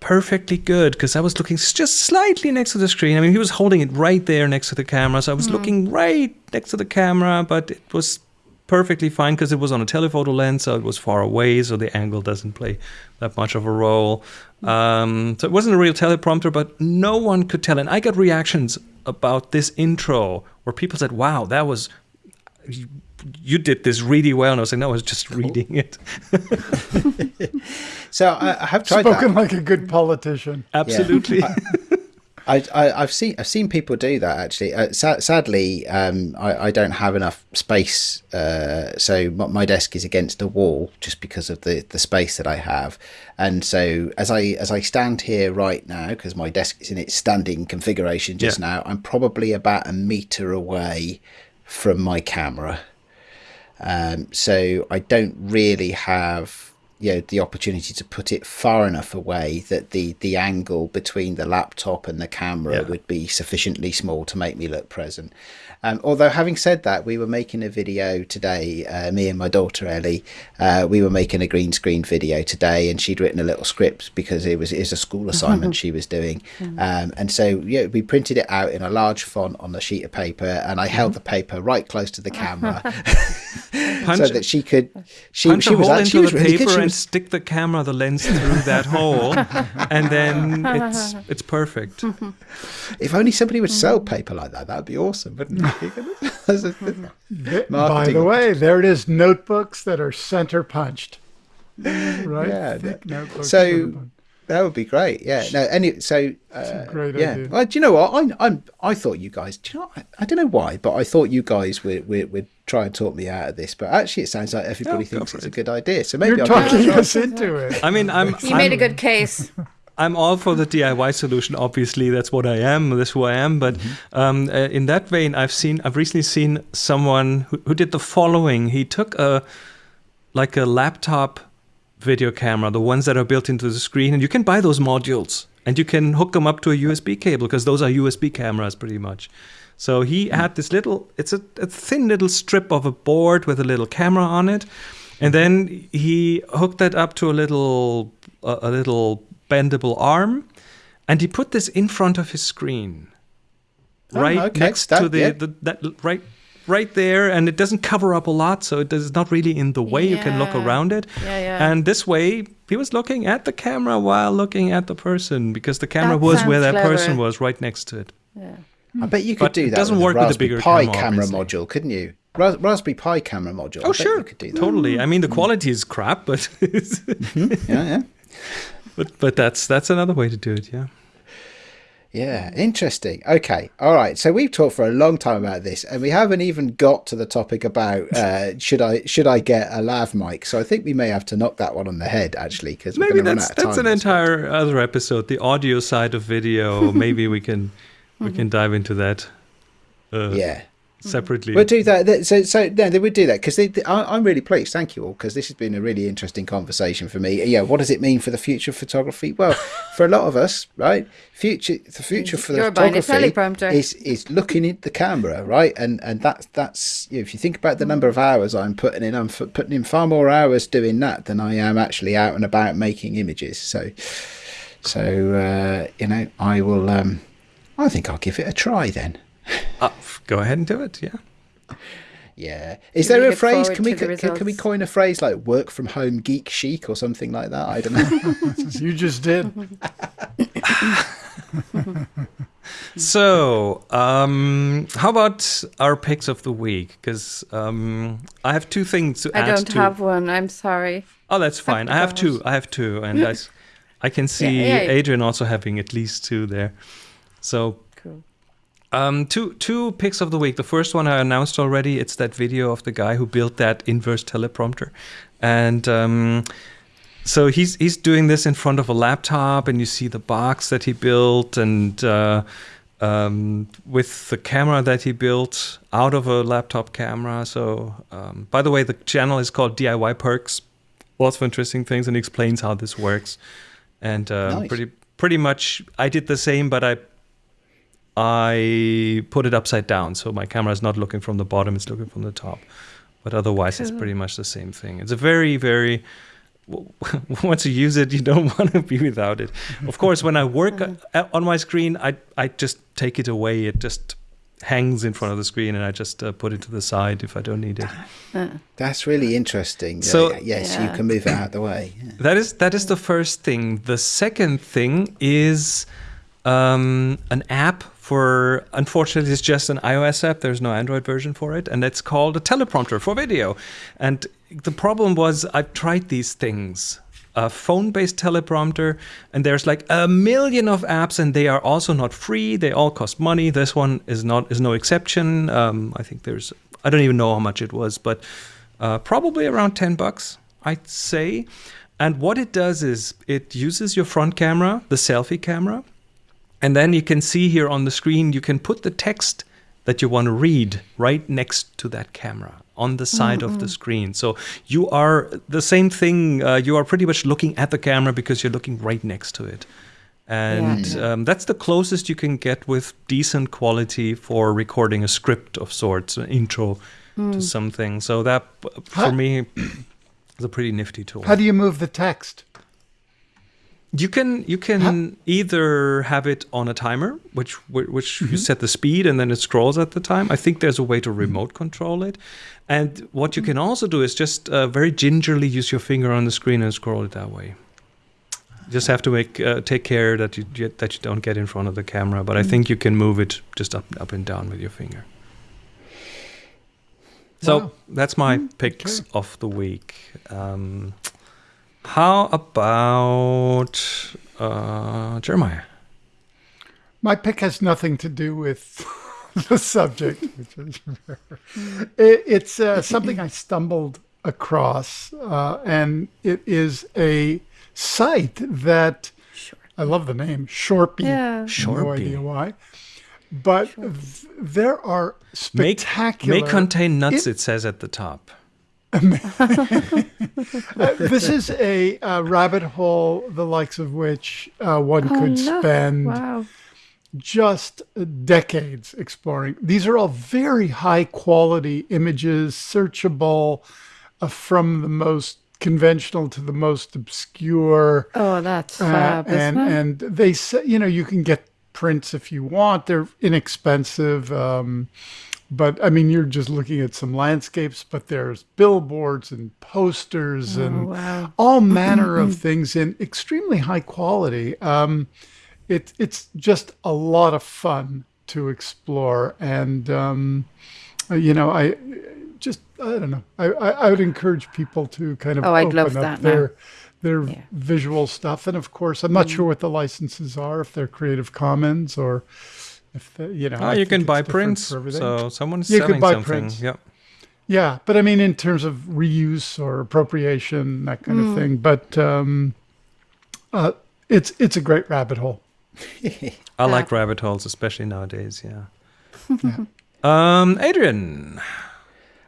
perfectly good because I was looking just slightly next to the screen. I mean, he was holding it right there next to the camera, so I was mm-hmm. looking right next to the camera, but it was perfectly fine because it was on a telephoto lens, so it was far away, so the angle doesn't play that much of a role. Um, so it wasn't a real teleprompter, but no one could tell. And I got reactions about this intro where people said, "Wow, that was." you did this really well. And I was like, no, I was just reading it. So I, I have tried Spoken that. like a good politician. Absolutely. I, I, I've seen I've seen people do that actually. Uh, sa- sadly, um, I, I don't have enough space, uh, so my, my desk is against a wall just because of the, the space that I have. And so as I as I stand here right now, because my desk is in its standing configuration just Yeah. now, I'm probably about a meter away from my camera. Um, so I don't really have you know the opportunity to put it far enough away that the the angle between the laptop and the camera Yeah. would be sufficiently small to make me look present. Um, although having said that, we were making a video today. Uh, me and my daughter Ellie, uh, we were making a green screen video today, and she'd written a little script because it was it was a school assignment she was doing, um, and so yeah, we printed it out in a large font on a sheet of paper, and I held the paper right close to the camera punch so that she could she punch she a was hole actually she into was the really good. paper She and was- stick the camera, the lens through that hole, and then it's it's perfect. If only somebody would sell paper like that, that would be awesome, wouldn't it? That's By the way, there it is. Notebooks that are center punched. Right? Yeah, Thick notebooks. so- that would be great. Yeah. No. Any. So. Uh, a great yeah. idea. Well, do you know what? I I'm I thought you guys. Do you know? I, I don't know why, but I thought you guys would would, would try and talk me out of this. But actually, it sounds like everybody Yeah, thinks it's it. a good idea. So maybe You're I'll give it a talking us into it. I mean, I'm You made a I'm- good case. I'm all for the DIY solution. Obviously, that's what I am. That's who I am. But um, uh, in that vein, I've seen, I've recently seen someone who, who did the following. He took a like a laptop video camera, the ones that are built into the screen, and you can buy those modules and you can hook them up to a USB cable because those are USB cameras pretty much. So he had this little, it's a, a thin little strip of a board with a little camera on it, and then he hooked that up to a little a, a little bendable arm, and he put this in front of his screen, Oh, right okay. next That- to the, yeah. the that right right there, and it doesn't cover up a lot, so it is not really in the way. You can look around it, Yeah, yeah. and this way he was looking at the camera while looking at the person because the camera That was where sounds that person was right next to it. Yeah. I bet you could But do that. it doesn't with work a with the Raspberry bigger Pi camera, camera module, couldn't you? Ra- Raspberry Pi camera module. Oh bet sure, you could do that. totally. I mean, the mm. quality is crap, but mm-hmm. Yeah, yeah. But but that's that's another way to do it. Yeah. Yeah, interesting. Okay, all right. So we've talked for a long time about this, and we haven't even got to the topic about uh, should I should I get a lav mic. So I think we may have to knock that one on the head actually, because we're Maybe run that's out of that's an entire other episode, the audio side of video. Maybe we can we can dive into that uh, Yeah, separately. we'll do that. That- So so no, they would do that because I'm really pleased. Thank you all because this has been a really interesting conversation for me. Yeah, what does it mean for the future of photography? Well, for a lot of us, right? Future the future for the You're photography is is looking at the camera, right? And and that's that's you know, if you think about the number of hours I'm putting in, I'm f- putting in far more hours doing that than I am actually out and about making images. So so uh, you know, I will. Um, I think I'll give it a try then. Uh, go ahead and do it. Yeah. Yeah. Is Really there a phrase? Can we can, can we coin a phrase like "work from home geek chic" or something like that? I don't know. You just did. So, um, how about our picks of the week? Because um, I have two things to I add don't to. have one. I'm sorry. Oh, that's fine. I have two. I have two, and I, I can see yeah, yeah. Adrian also having at least two there. So, Cool. Um, two two picks of the week. The first one I announced already. It's that video of the guy who built that inverse teleprompter, and um, so he's he's doing this in front of a laptop, and you see the box that he built, and uh, um, with the camera that he built out of a laptop camera. So, um, by the way, the channel is called DIY Perks. Lots of interesting things, and he explains how this works. And uh, Nice. pretty pretty much, I did the same, but I I put it upside down, so my camera is not looking from the bottom; it's looking from the top. But otherwise, it's pretty much the same thing. It's a very, very once you use it, you don't want to be without it. Of course, when I work uh, on my screen, I I just take it away. It just hangs in front of the screen, and I just uh, put it to the side if I don't need it. That's really interesting. Yeah, So- yeah, yes, Yeah. you can move it out of the way. Yeah. That is that is the first thing. The second thing is um, an app for, unfortunately, it's just an iOS app. There's no Android version for it. And it's called a teleprompter for video. And the problem was, I've tried these things a phone based teleprompter and there's like a million of apps and they are also not free they all cost money this one is not is no exception um, i think there's i don't even know how much it was but uh, probably around 10 bucks i'd say and what it does is it uses your front camera the selfie camera and then you can see here on the screen you can put the text that you want to read right next to that camera on the side mm-hmm. of the screen. So you are the same thing. Uh, you are pretty much looking at the camera because you're looking right next to it. And yeah. um, that's the closest you can get with decent quality for recording a script of sorts, an intro mm. to something. So that, for How? me, is a pretty nifty tool. How do you move the text? You can you can huh? either have it on a timer, which which mm-hmm. you set the speed and then it scrolls at the time. I think there's a way to mm-hmm. remote control it, and what you can also do is just uh, very gingerly use your finger on the screen and scroll it that way. You just have to make uh, take care that you that you don't get in front of the camera. But I mm-hmm. think you can move it just up up and down with your finger. So wow. that's my picks okay. of the week. Um, how about uh, Jeremiah? My pick has nothing to do with the subject, which is it, it's uh, something I stumbled across, uh, and it is a site that sure. I love the name Shorpy. Yeah, Shorpy. No idea why. But th- there are spectacular. May, may contain nuts. It, it says at the top. Uh, this is a, a, rabbit hole, the likes of which uh, one oh, could no. spend wow. just decades exploring. These are all very high quality images, searchable uh, from the most conventional to the most obscure. Oh, that's uh, fab, and and they say you know you can get prints if you want. They're inexpensive. Um, but I mean, you're just looking at some landscapes, but there's billboards and posters oh, and wow. all manner of things in extremely high quality. Um, it, it's just a lot of fun to explore. And, um, you know, I just, I don't know, I, I, I, would encourage people to kind of oh, I'd open up their, now. their yeah. visual stuff. And of course, I'm not mm. sure what the licenses are, if they're Creative Commons or if the, you know, oh, you can buy prints. So someone's you selling something. Prints. Yep. Yeah, but I mean, in terms of reuse or appropriation, that kind mm. of thing. But um, uh, it's it's a great rabbit hole. I like rabbit holes, especially nowadays. Yeah. yeah. Um, Adrian,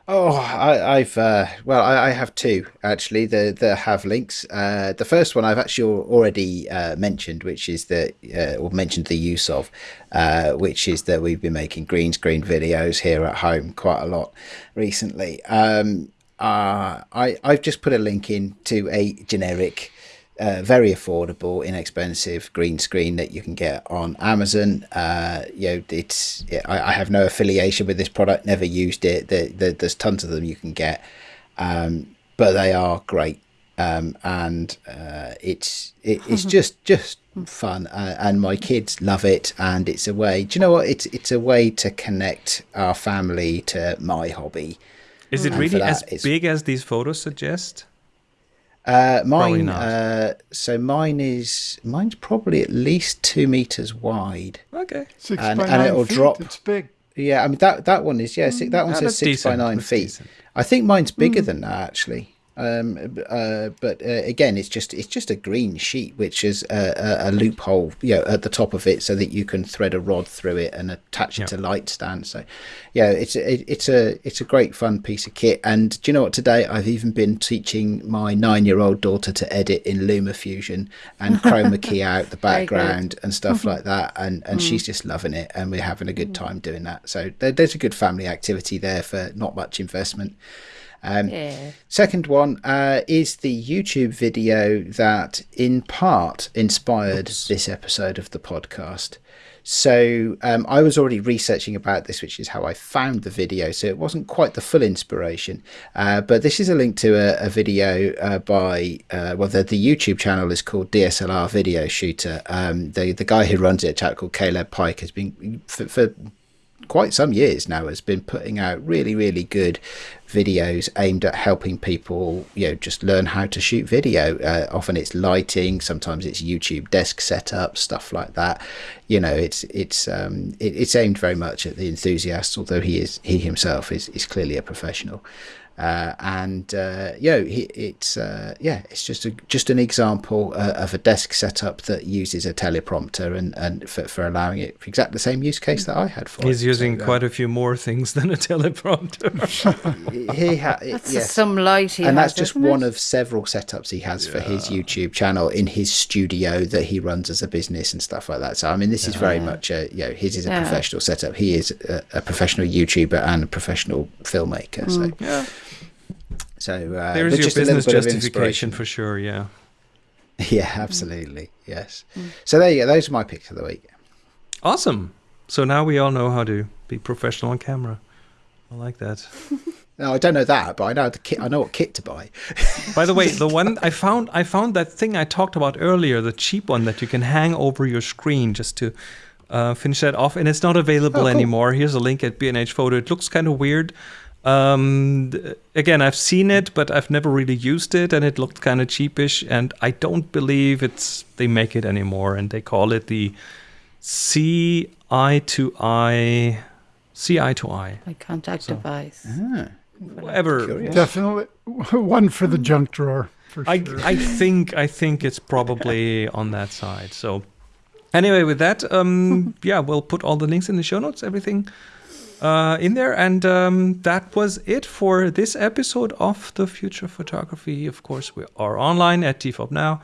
Oh, I, have uh, well, I, I, have two actually. The the have links. Uh, the first one I've actually already uh, mentioned, which is the uh, or mentioned the use of, uh, which is that we've been making green screen videos here at home quite a lot recently. Um, uh, I I've just put a link in to a generic uh, very affordable, inexpensive green screen that you can get on Amazon. Uh, you know, it's it, I, I, have no affiliation with this product, never used it. The, the, there's tons of them you can get, um, but they are great, um, and uh, it's it, it's just just fun, uh, and my kids love it, and it's a way. Do you know what? It's it's a way to connect our family to my hobby. Is it really as big as these photos suggest? Uh, mine, uh, so mine is mine's probably at least two meters wide. Okay, six and, by and nine it'll feet. drop. It's big. Yeah, I mean that that one is yeah. Six, that one says six decent. by nine that's feet. Decent. I think mine's bigger mm. than that actually. Um, uh, but uh, again, it's just it's just a green sheet which is a, a, a, loophole, you know, at the top of it, so that you can thread a rod through it and attach it yep. to light stand. So, yeah, it's a, it's a it's a great fun piece of kit. And do you know what? Today I've even been teaching my nine year old daughter to edit in LumaFusion and chroma key out the background and stuff like that. And and mm. she's just loving it, and we're having a good mm. time doing that. So there, there's a good family activity there for not much investment. Um, yeah. Second one uh, is the YouTube video that in part inspired Oops. this episode of the podcast. So um, I was already researching about this, which is how I found the video. So it wasn't quite the full inspiration, uh, but this is a link to a, a video uh, by uh, well, the, the YouTube channel is called DSLR Video Shooter. Um, the the guy who runs it, a chap called Caleb Pike, has been for, for quite some years now has been putting out really really good videos aimed at helping people you know just learn how to shoot video. Uh, often it's lighting sometimes it's youtube desk setup stuff like that. You know it's it's um it, it's aimed very much at the enthusiasts although he is he himself is is clearly a professional uh, and uh, you know, it's uh, yeah, it's just a just an example uh, of a desk setup that uses a teleprompter and and for, for allowing it for exactly the same use case that I had for He's it. using So, uh, quite a few more things than a teleprompter. he ha- That's yes. some light he and has, that's just one it? of several setups he has for his YouTube channel in his studio that he runs as a business and stuff like that. So I mean, this is very much a you know his is a Yeah. professional setup. He is a, a professional YouTuber and a professional filmmaker. So yeah, so uh, there's your just a little business bit of justification for sure. Yeah. Yeah, absolutely. Yes. So there you go. Those are my picks of the week. Awesome. So now we all know how to be professional on camera. I like that. No, I don't know that, but I know the kit. I know what kit to buy. By the way, the one I found, I found that thing I talked about earlier, the cheap one that you can hang over your screen just to uh, finish that off, and it's not available Oh, cool. anymore. Here's a link at B&H Photo. It looks kind of weird. Um, again, I've seen it, but I've never really used it, and it looked kind of cheapish. And I don't believe it's they make it anymore, and they call it the CI to eye, C eye to I, Like contact device. Ah, whatever. Curious. Definitely one for the junk drawer for I, sure. I think I think it's probably on that side. So anyway, with that, um, yeah, we'll put all the links in the show notes, everything uh, in there, and um, that was it for this episode of the Future Photography. Of course, we are online at TFOP now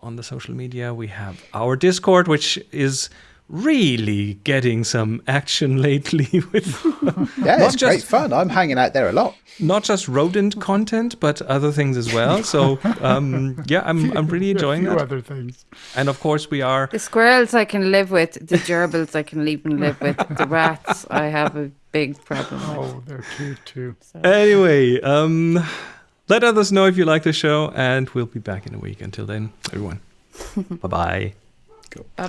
on the social media. We have our Discord, which is really getting some action lately with Yeah, Not it's great just- fun. I'm hanging out there a lot. not just rodent content, but other things as well. So um, yeah, I'm I'm really a enjoying few that. other things. And of course, we are. The squirrels I can live with. The gerbils I can even live with. The rats I have a big problem with. Oh, they're cute too. Anyway, um, let others know if you like the show, and we'll be back in a week. Until then, everyone, bye bye. Bye bye.